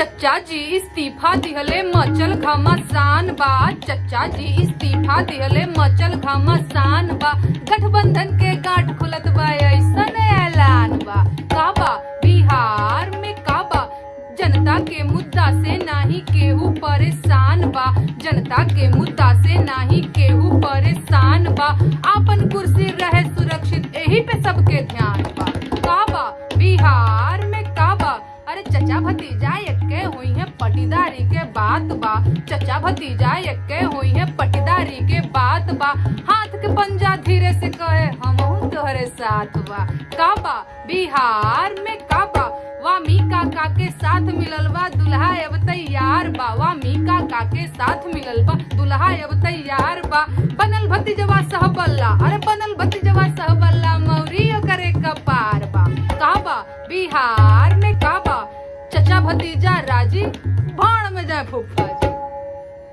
चचा जी इस्तीफा दिहले मचल घमासान बा। चचा जी इस्तीफा दिहले मचल घमासान बा। गठबंधन के गांठ खुलत बा, ऐसन ऐलान बा। का बा बिहार में काबा? जनता के मुद्दा से नाही केहू परेशान बा। जनता के मुद्दा से नाही केहू परेशान बा। आपन कुर्सी रहे सुरक्षित यही पे सबके ध्यान भतीजा एक्के हुई है पटीदारी के बात बा। चचा भतीजा एक्के हुई है पटीदारी के बात बा। हाथ के पंजा धीरे से कहे हमहू तोहरे साथ बा। का बा बिहार में का बा वामी काका के साथ मिलल बा, दुल्हा अब तैयार बा। वामी काका के साथ मिलल बा, दुल्हा अब तैयार बा। बनल भतीजवा सहबल्ला अरे बनल भतीजवा सहबल्ला मौरी करे कपार बा। का बा बिहार में भतीजा राज़ी भाण में जाए फूफा